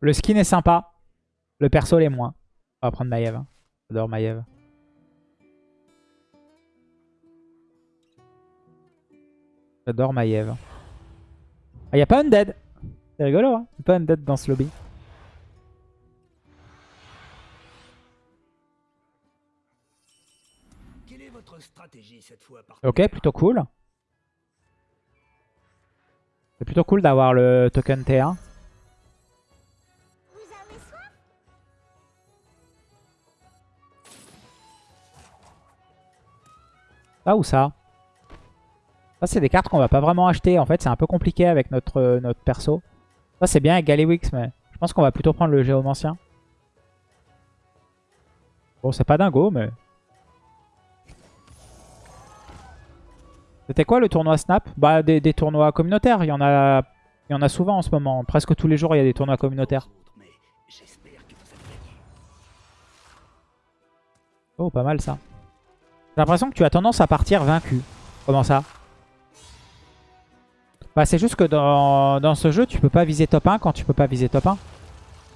Le skin est sympa. Le perso l'est moins. On va prendre Maiev. hein. J'adore Maiev. J'adore Maiev. Ah, y a pas Undead. C'est rigolo, hein. Y a pas Undead dans ce lobby. Quelle est votre stratégie cette fois par Ok, plutôt cool. C'est plutôt cool d'avoir le token T1. Ça ou ça Ça, c'est des cartes qu'on va pas vraiment acheter. En fait, c'est un peu compliqué avec notre, euh, perso. Ça, c'est bien avec Galliwix, mais je pense qu'on va plutôt prendre le Géomancien. Bon, c'est pas dingo, mais... C'était quoi le tournoi Snap? Bah, des, des tournois communautaires. Il y, en a, il y en a souvent en ce moment. Presque tous les jours, il y a des tournois communautaires. Oh, pas mal ça. J'ai l'impression que tu as tendance à partir vaincu. Comment ça? Bah c'est juste que dans, dans ce jeu, tu peux pas viser top 1 quand tu peux pas viser top 1.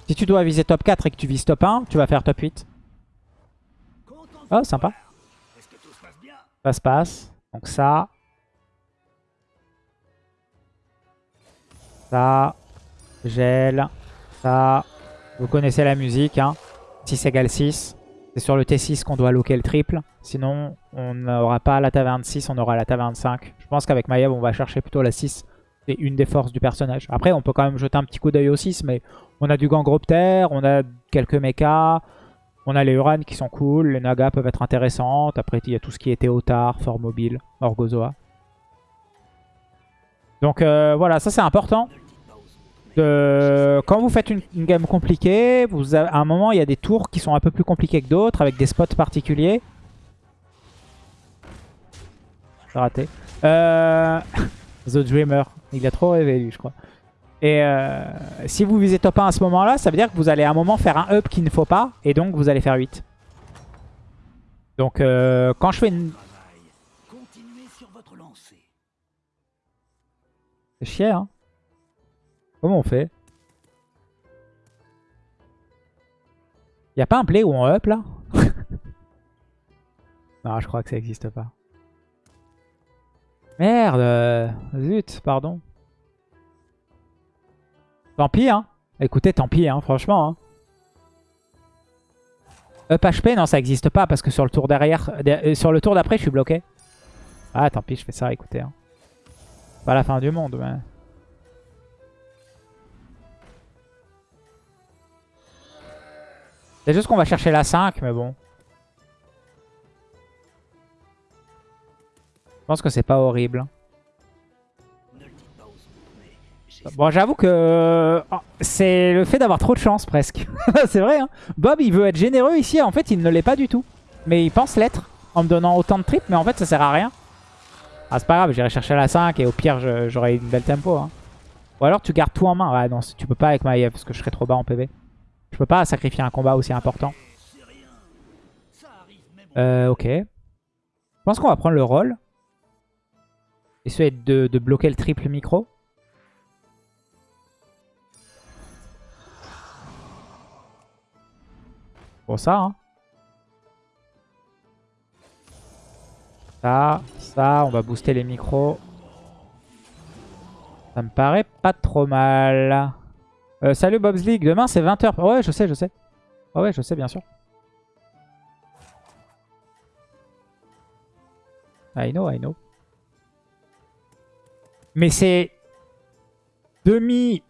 Si tu dois viser top 4 et que tu vises top 1, tu vas faire top 8. Content de Oh, sympa. Ça se passe. Donc ça. Ça. Gel. Ça. Vous connaissez la musique. Hein. 6 égale 6. C'est sur le T6 qu'on doit loquer le triple. Sinon, on n'aura pas la taverne 6, on aura la taverne 5. Je pense qu'avec Maiev, on va chercher plutôt la 6. C'est une des forces du personnage. Après, on peut quand même jeter un petit coup d'œil au 6, mais on a du Gangropter, on a quelques mechas, on a les Uran qui sont cool, les Nagas peuvent être intéressantes. Après, il y a tout ce qui est Théotard, Fort Mobile, Orgozoa. Donc euh, voilà, ça c'est important. De- Quand vous faites une, une game compliquée, vous avez- à un moment, il y a des tours qui sont un peu plus compliqués que d'autres, avec des spots particuliers. J'ai raté. Euh, The Dreamer. Il a trop rêvé, lui, je crois. Et euh, si vous visez top 1 à ce moment-là, ça veut dire que vous allez à un moment faire un up qu'il ne faut pas, et donc vous allez faire 8. Donc euh, quand je fais une... C'est chier, hein Comment on fait? Y a pas un play où on up, là? Non, je crois que ça existe pas. Merde euh, Zut, pardon. Tant pis, hein Écoutez, tant pis, hein, franchement. Hein. Up HP, non, ça existe pas, parce que sur le tour derrière... euh, Sur le tour d'après, je suis bloqué. Ah, tant pis, je fais ça, écoutez. Hein. Pas la fin du monde, mais... C'est juste qu'on va chercher la 5, mais bon. Je pense que c'est pas horrible. J'espère Bon, j'avoue que oh, c'est le fait d'avoir trop de chance, presque. c'est vrai, hein. Bob, il veut être généreux ici. En fait, il ne l'est pas du tout. Mais il pense l'être en me donnant autant de tripes. Mais en fait, ça sert à rien. Ah, c'est pas grave, j'irai chercher la 5 et au pire, j'aurai une belle tempo. hein. Ou alors, tu gardes tout en main. Ouais, non, tu peux pas avec Maiev parce que je serais trop bas en PV. Je peux pas sacrifier un combat aussi important. Euh, ok. Je pense qu'on va prendre le rôle. Essayer de, de bloquer le triple micro. Bon, ça, hein. Ça, ça, on va booster les micros. Ça me paraît pas trop mal. Euh, salut Bob's League, demain c'est 20h. Ouais, je sais, je sais. Ouais, ouais, je sais, bien sûr. I know, I know. Mais c'est demi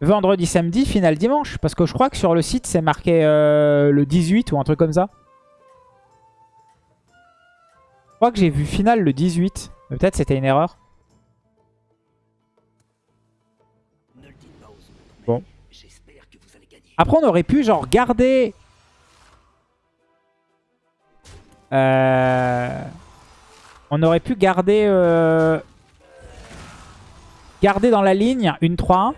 vendredi, samedi, finale dimanche. Parce que je crois que sur le site, c'est marqué euh, le 18 ou un truc comme ça. Je crois que j'ai vu finale le 18. Mais peut-être c'était une erreur. Après, on aurait pu genre garder... Euh, On aurait pu garder... euh, Garder dans la ligne une 3-1.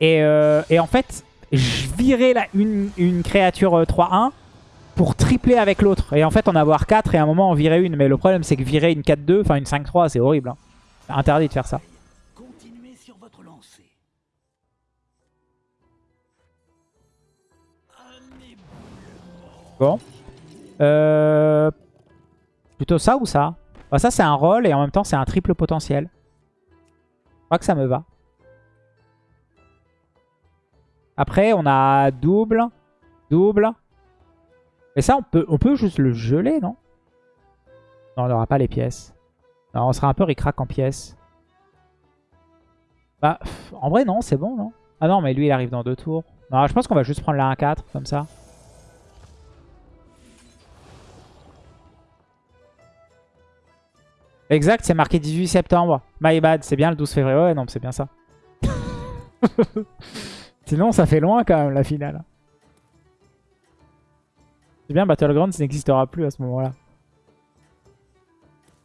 Et, euh, et en fait, je virais la, une, créature euh, 3-1 pour tripler avec l'autre. Et en fait, en avoir 4 et à un moment en virer une. Mais le problème, c'est que virer une 4-2, enfin une 5-3, c'est horrible. hein. Interdit de faire ça. Bon. Euh, plutôt ça ou ça? Bah, Ça, c'est un roll et en même temps, c'est un triple potentiel. Je crois que ça me va. Après, on a double, double. Mais ça, on peut, on peut juste le geler, non? Non, on n'aura pas les pièces. Non, on sera un peu ricrac en pièces. Bah, en vrai, non, c'est bon, non? Ah non, mais lui, il arrive dans deux tours. Je pense qu'on va juste prendre la 1-4, comme ça. Exact, c'est marqué 18 septembre. My bad, c'est bien le 12 février. Ouais, non, c'est bien ça. Sinon, ça fait loin quand même, la finale. C'est bien, Battlegrounds n'existera plus à ce moment-là.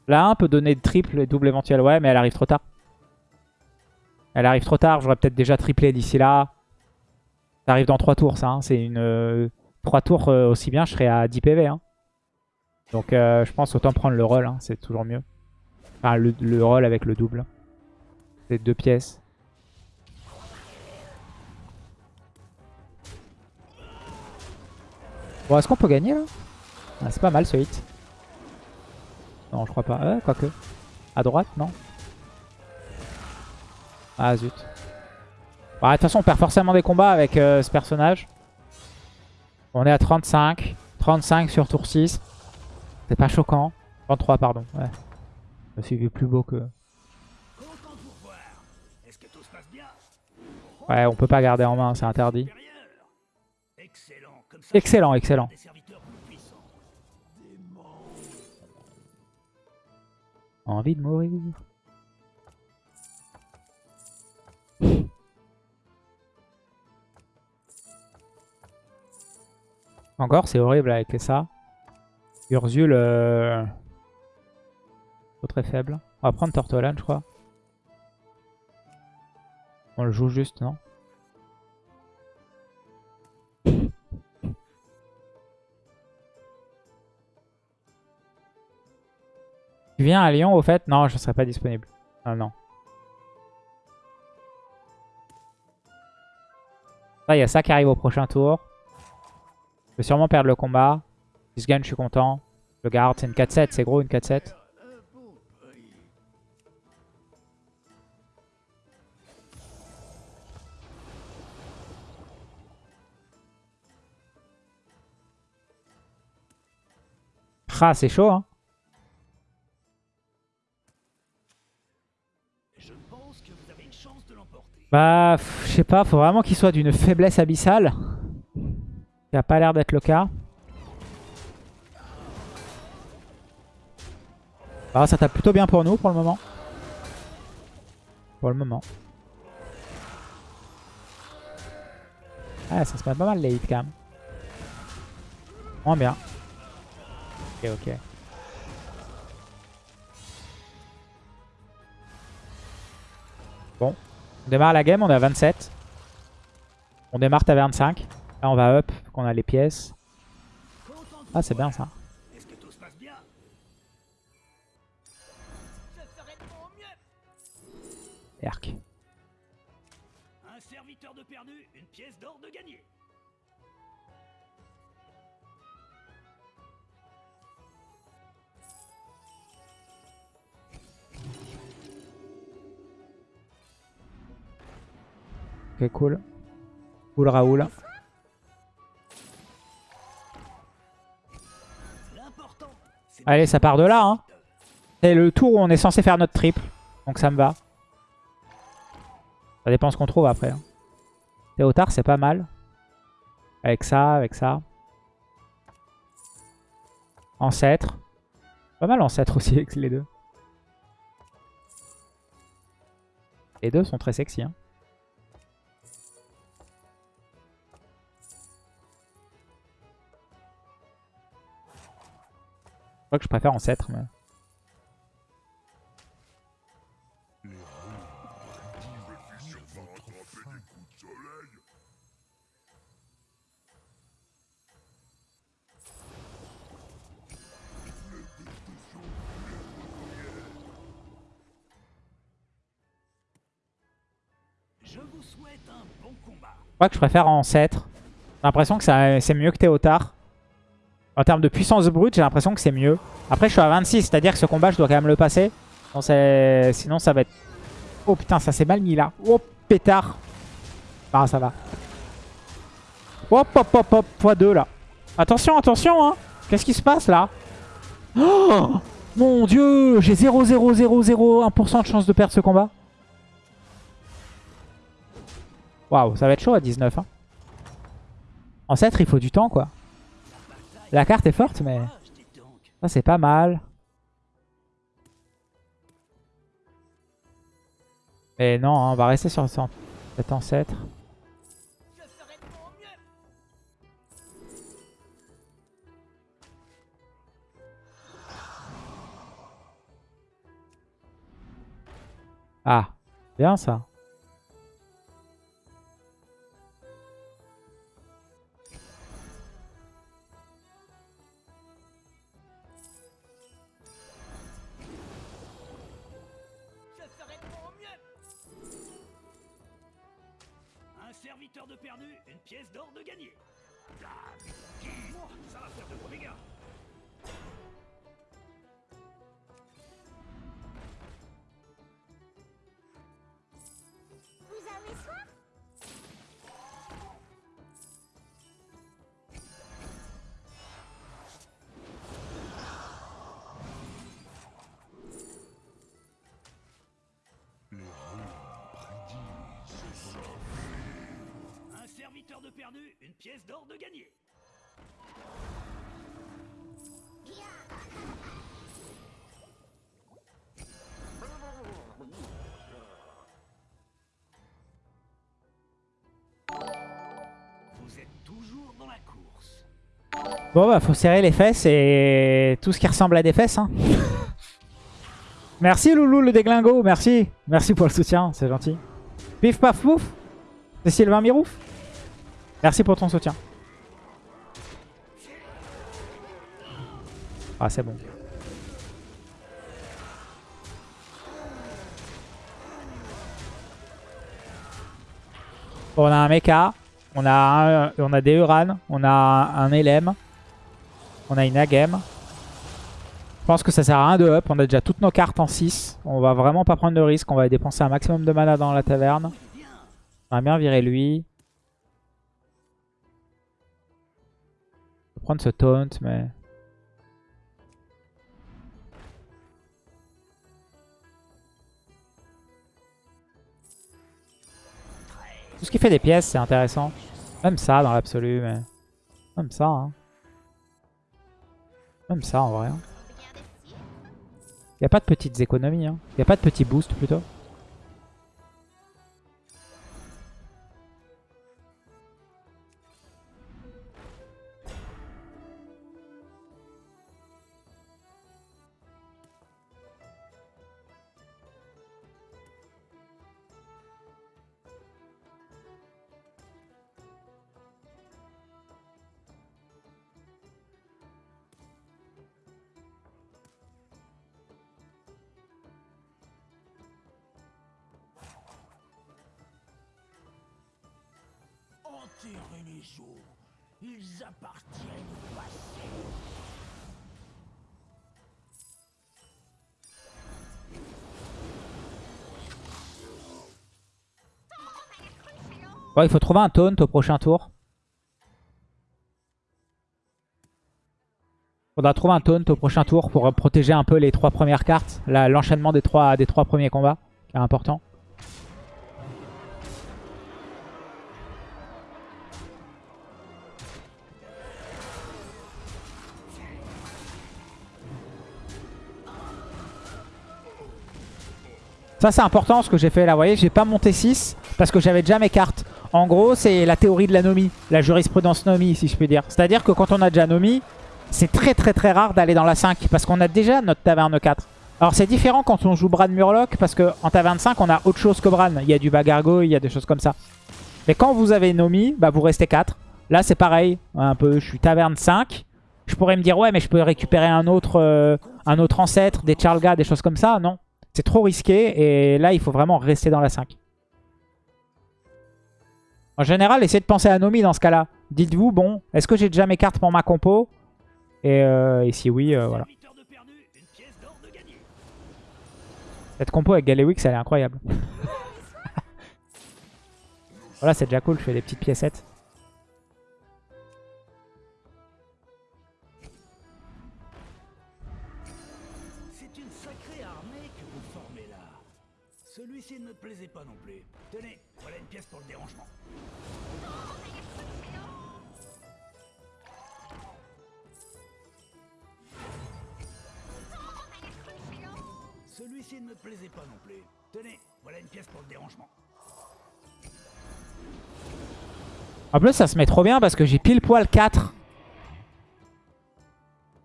La 1 peut donner triple et double éventuel. Ouais, mais elle arrive trop tard. Elle arrive trop tard. J'aurais peut-être déjà triplé d'ici là. Ça arrive dans 3 tours, ça. Hein. C'est une... 3 euh, tours euh, aussi bien, je serais à 10 PV. Hein. Donc, euh, je pense autant prendre le rôle. Hein. C'est toujours mieux. Enfin, le, le roll avec le double. C'est deux pièces. Bon, est-ce qu'on peut gagner là? Ah, C'est pas mal ce hit. Non, je crois pas. Euh, quoique. À droite, non? Ah, zut. Bah, de toute façon, on perd forcément des combats avec euh, ce personnage. On est à 35. 35 sur tour 6. C'est pas choquant. 33, pardon. Ouais. Me suis vu plus beau que... Ouais, on peut pas garder en main, c'est interdit. Excellent, excellent. Envie de mourir. Encore, c'est horrible avec ça. Ursule... Euh, très faible. On va prendre Tortolan, je crois. On le joue juste, non Tu viens à Lyon, au fait? Non, je serai pas disponible. Ah non. il y a ça qui arrive au prochain tour. Je vais sûrement perdre le combat. Si je gagne, je suis content. Je garde, c'est une 4-7, c'est gros une 4-7. Ah, c'est chaud, hein. Bah, je sais pas, faut vraiment qu'il soit d'une faiblesse abyssale. Ça a pas l'air d'être le cas. Ah, ça tape plutôt bien pour nous pour le moment. Pour le moment. Ah, ça se met pas mal les hits quand même. Bien. Ok, ok. Bon. On démarre la game, on est à 27. On démarre à 25. Là, on va up, qu'on a les pièces. Ah, c'est bien ça. Erk. Un serviteur de perdu, une pièce d'or de gagné. Ok, cool. Cool Raoul. Allez, ça part de là. Hein. C'est le tour où on est censé faire notre triple. Donc ça me va. Ça dépend ce qu'on trouve après. Hein. Théotard, c'est pas mal. Avec ça, avec ça. Ancêtre. Pas mal ancêtre aussi avec les deux. Les deux sont très sexy. Hein. Crois que je préfère ancêtre. Mais... Je vous souhaite un bon combat. Je crois que je préfère ancêtre. J'ai l'impression que c'est mieux que Théotard. En termes de puissance brute, j'ai l'impression que c'est mieux. Après, je suis à 26, c'est-à-dire que ce combat, je dois quand même le passer. Sinon, ça va être... Oh putain, ça s'est mal mis là. Oh, pétard. Ah, ça va. Hop, hop, hop, hop, x2 là. Attention, attention, hein. Qu'est-ce qui se passe là? Oh Mon dieu J'ai 0,0001% de chance de perdre ce combat. Waouh, ça va être chaud à 19. Hein. En 7, il faut du temps, quoi. La carte est forte, mais... Ça, c'est pas mal. Mais non, hein, on va rester sur cet ancêtre. Ah, bien ça. Pièce d'or de course. Bon bah faut serrer les fesses et tout ce qui ressemble à des fesses. Hein. merci Loulou le déglingo, merci. Merci pour le soutien, c'est gentil. Pif paf pouf. C'est Sylvain Mirouf. Merci pour ton soutien. Ah c'est bon. On a un mecha. On a, on a des Uran, on a un LM, on a une Agem. Je pense que ça sert à rien de up, on a déjà toutes nos cartes en 6. On va vraiment pas prendre de risque, on va dépenser un maximum de mana dans la taverne. On va bien virer lui. Prendre ce taunt, mais... Tout ce qui fait des pièces, c'est intéressant. Même ça dans l'absolu, mais... Même ça, hein. Même ça en vrai. hein. Regardez ci. Y a pas de petites économies, hein. Y a pas de petits boosts plutôt. Bon, il faut trouver un taunt au prochain tour. Faudra trouver un taunt au prochain tour pour protéger un peu les trois premières cartes. L'enchaînement des trois, des trois premiers combats, qui est important. Ça c'est important ce que j'ai fait là, vous voyez, j'ai pas monté 6 parce que j'avais déjà mes cartes. En gros, c'est la théorie de la Nomi, la jurisprudence Nomi si je puis dire. C'est-à-dire que quand on a déjà Nomi, c'est très très très rare d'aller dans la 5 parce qu'on a déjà notre taverne 4. Alors c'est différent quand on joue Bran Murloc parce qu'en taverne 5 on a autre chose que Bran. Il y a du Bagargo, il y a des choses comme ça. Mais quand vous avez Nomi, bah vous restez 4. Là c'est pareil, un peu, je suis taverne 5. Je pourrais me dire ouais mais je peux récupérer un autre, euh, un autre ancêtre, des Charlga, des choses comme ça. Non, c'est trop risqué et là il faut vraiment rester dans la 5. En général, essayez de penser à Nomi dans ce cas-là. Dites-vous, bon, est-ce que j'ai déjà mes cartes pour ma compo Et, euh, si oui, euh, voilà. Cette compo avec Galewix, elle est incroyable. voilà, c'est déjà cool, je fais des petites piécettes. Sacrée armée que vous formez là. Celui-ci ne me plaisait pas non plus. Tenez, voilà une pièce pour le dérangement. Celui-ci ne me plaisait pas non plus. Tenez, voilà une pièce pour le dérangement. En plus, ça se met trop bien parce que j'ai pile poil 4.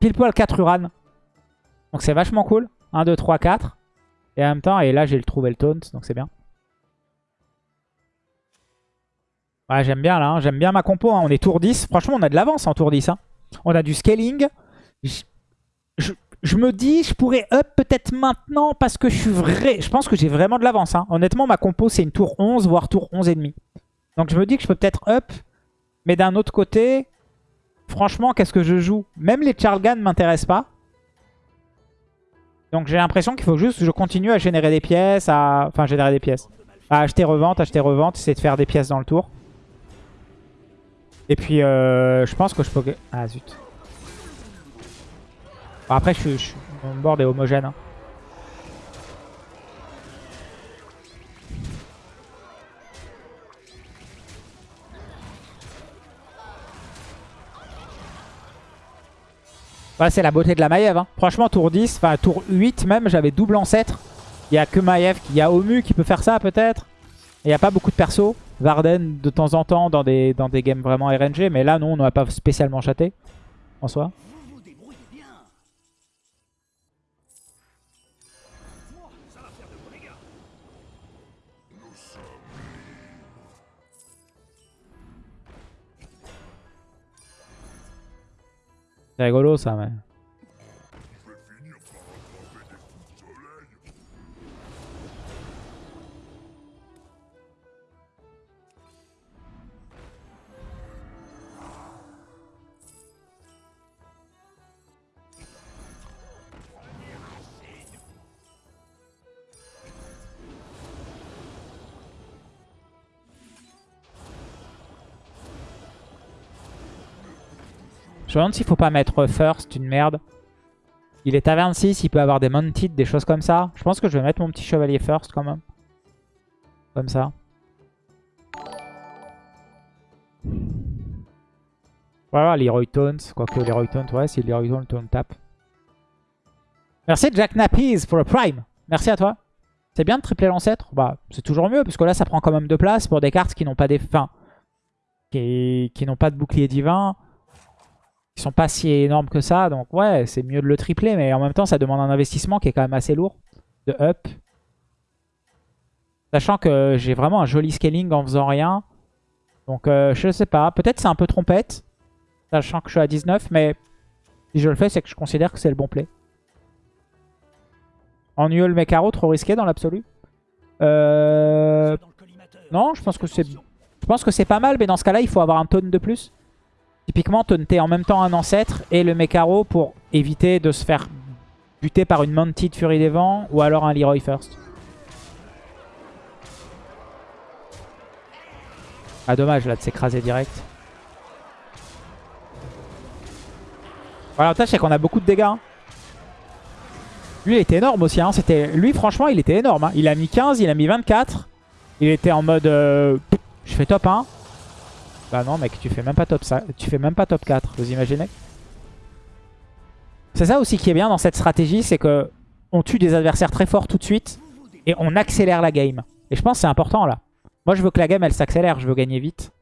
Pile poil 4 Uran. Donc c'est vachement cool. 1, 2, 3, 4. Et en même temps, et là j'ai le trouvé le taunt, donc c'est bien. Ouais, j'aime bien là, hein. j'aime bien ma compo. hein. On est tour 10. Franchement, on a de l'avance en tour 10. hein. On a du scaling. Je, je- me dis, je pourrais up peut-être maintenant parce que je suis vrai. Je pense que j'ai vraiment de l'avance. Honnêtement, ma compo c'est une tour 11, voire tour 11 et demi. Donc je me dis que je peux peut-être up. Mais d'un autre côté, franchement, qu'est-ce que je joue? Même les Charlgan ne m'intéressent pas. Donc j'ai l'impression qu'il faut juste que je continue à générer des pièces, à... Enfin, générer des pièces. À acheter, revente, acheter, revente, essayer de faire des pièces dans le tour. Et puis, euh, je pense que je peux... Ah, zut. Bon, après, je je mon board est homogène. hein. Ouais, c'est la beauté de la Maiev. hein. Franchement, tour 10, enfin tour 8 même, j'avais double ancêtre. Il n'y a que Maiev, il y a Omu qui peut faire ça peut-être. Il n'y a pas beaucoup de persos. Varden de temps en temps dans des, dans des games vraiment RNG. Mais là, non, on n'a pas spécialement chaté en C'est rigolo Je me demande s'il faut pas mettre first, une merde. Il est taverne 6, il peut avoir des mounted, des choses comme ça. Je pense que je vais mettre mon petit chevalier first quand même. Comme ça. Voilà, Leroy Taunt. Quoique Leroy Taunt, ouais, si Leroy Taunt, on tape. Merci Jack Nappies pour le Prime. Merci à toi. C'est bien de tripler l'ancêtre? Bah, c'est toujours mieux, parce que là, ça prend quand même de place pour des cartes qui n'ont pas des fins. Qui, qui n'ont pas de bouclier divin. Qui sont pas si énormes que ça. Donc ouais, c'est mieux de le tripler, mais en même temps, ça demande un investissement qui est quand même assez lourd. De up. Sachant que j'ai vraiment un joli scaling en faisant rien. Donc euh, je sais pas. Peut-être c'est un peu trompette. Sachant que je suis à 19, mais si je le fais, c'est que je considère que c'est le bon play. Ennuyeux le Mecaro, trop risqué dans l'absolu. Euh... Non, je pense que c'est je pense que c'est pas mal, mais dans ce cas-là, il faut avoir un taunt de plus. Typiquement, taunter en même temps un ancêtre et le Mecaro pour éviter de se faire buter par une Mounted Fury des Vents ou alors un Leroy First. Ah dommage là de s'écraser direct. Voilà, l'avantage c'est qu'on a beaucoup de dégâts. hein. Lui il était énorme aussi. Hein. Lui franchement il était énorme. hein. Il a mis 15, il a mis 24. Il était en mode euh, je fais top 1. Bah non mec tu fais même pas top 5, tu fais même pas top 4, vous imaginez? C'est ça aussi qui est bien dans cette stratégie, c'est que on tue des adversaires très forts tout de suite et on accélère la game. Et je pense que c'est important là. Moi je veux que la game elle s'accélère, je veux gagner vite.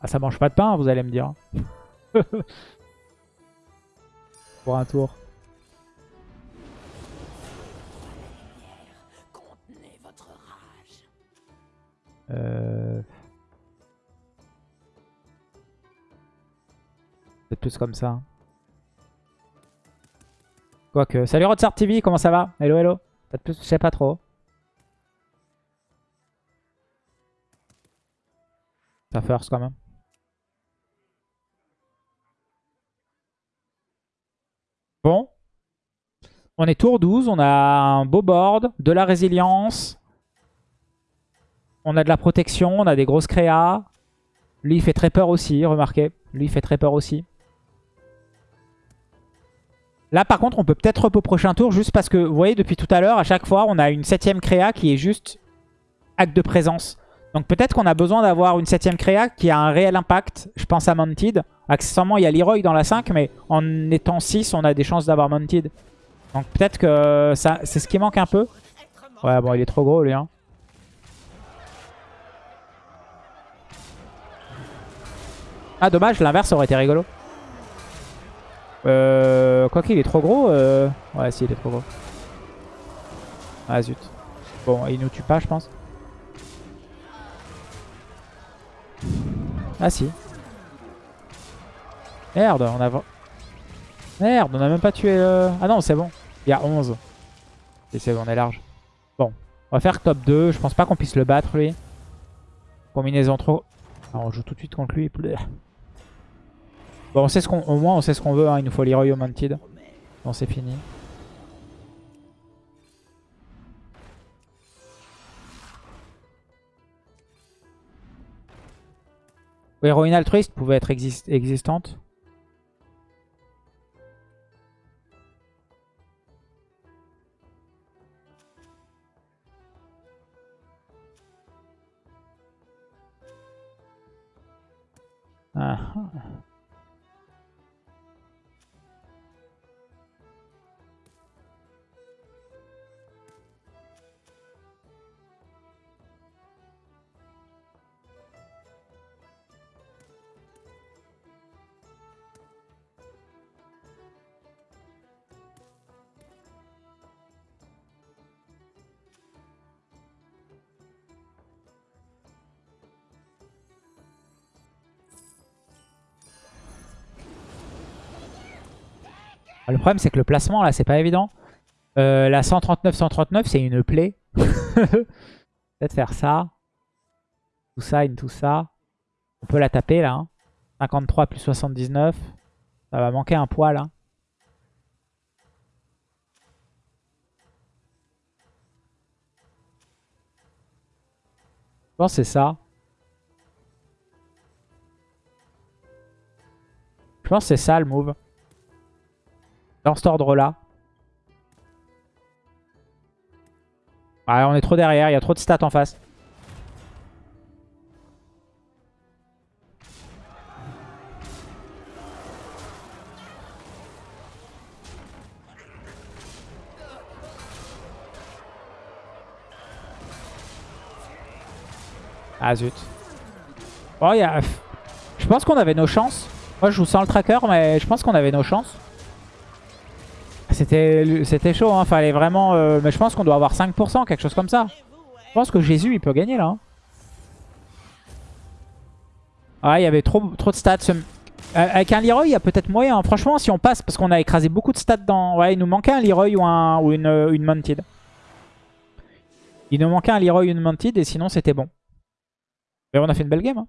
Ah, ça mange pas de pain, vous allez me dire. Pour un tour. Contenez votre rage. Euh... C'est plus comme ça. Quoique. Salut Rodsart TV, comment ça va? Hello, hello. Peut-être plus, je sais pas trop. Ça first quand même. Bon. On est tour 12, on a un beau board, de la résilience. On a de la protection, on a des grosses créas. Lui, il fait très peur aussi, remarquez. Lui, il fait très peur aussi. Là, par contre, on peut peut-être au prochain tour, juste parce que, vous voyez, depuis tout à l'heure, à chaque fois, on a une septième créa qui est juste acte de présence. Donc peut-être qu'on a besoin d'avoir une septième créa qui a un réel impact. Je pense à Mounted. Accessoirement, il y a Leroy dans la 5, mais en étant 6, on a des chances d'avoir Mounted. Donc peut-être que ça, c'est ce qui manque un peu. Ouais, bon, il est trop gros, lui. Hein. Ah, dommage, l'inverse aurait été rigolo. Euh, quoi qu'il est trop gros. Euh... Ouais, si, il est trop gros. Ah, zut. Bon, il nous tue pas, je pense. Ah, si. Merde, on a... Merde, on a même pas tué... Euh... Ah non, c'est bon. Il y a 11. Et c'est bon, on est large. Bon, on va faire top 2. Je pense pas qu'on puisse le battre, lui. Combinaison trop... Alors, on joue tout de suite contre lui. Bon, on sait ce qu'on, au moins on sait ce qu'on veut. Hein. Il nous faut Leroy Augmented. Bon, c'est fini. Héroïne altruiste pouvait être existante. Ah. Le problème, c'est que le placement, là, c'est pas évident. Euh, la 139-139, c'est une plaie. Peut-être faire ça. Tout ça, une tout ça. On peut la taper, là. 53 hein. plus 79. Ça va manquer un poids, là. Je pense que c'est ça. Je pense que c'est ça le move. Dans cet ordre-là. on est trop derrière, il y a trop de stats en face. Ah zut. Oh. Je pense qu'on avait nos chances. Moi je joue sans le tracker mais je pense qu'on avait nos chances. C'était chaud, hein. Fallait vraiment... Euh, mais je pense qu'on doit avoir 5%, quelque chose comme ça. Je pense que Jésus, il peut gagner, là. Hein. Ah, il y avait trop, de stats. Euh, avec un Leroy, il y a peut-être moyen. Franchement, si on passe, parce qu'on a écrasé beaucoup de stats dans... Ouais, il nous manquait un Leroy ou, un, ou une, une Mounted. Il nous manquait un Leroy ou une Mounted, et sinon, c'était bon. Mais on a fait une belle game, hein.